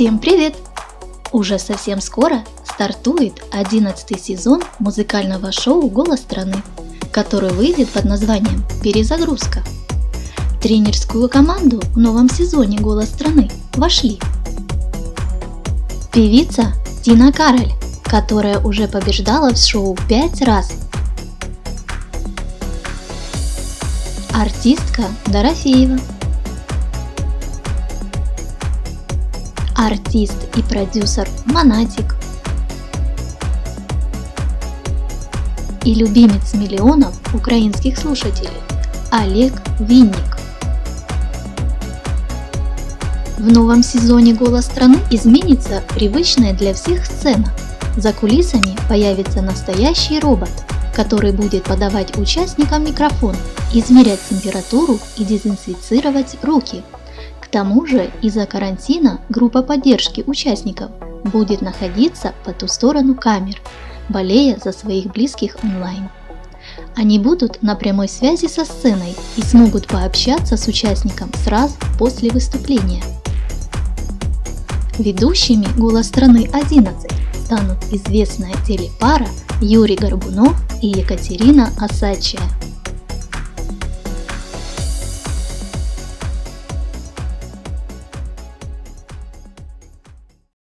Всем привет! Уже совсем скоро стартует 11 сезон музыкального шоу «Голос страны», который выйдет под названием «Перезагрузка». Тренерскую команду в новом сезоне «Голос страны» вошли певица Тина Кароль, которая уже побеждала в шоу 5 раз, артистка Дорофеева, артист и продюсер Монатик и любимец миллионов украинских слушателей Олег Винник. В новом сезоне «Голос страны» изменится привычная для всех сцена. За кулисами появится настоящий робот, который будет подавать участникам микрофон, измерять температуру и дезинфицировать руки – тому же из-за карантина группа поддержки участников будет находиться по ту сторону камер, болея за своих близких онлайн. Они будут на прямой связи со сценой и смогут пообщаться с участником сразу после выступления. Ведущими «Голос страны 11» станут известная телепара Юрий Горбунов и Екатерина Осадчая.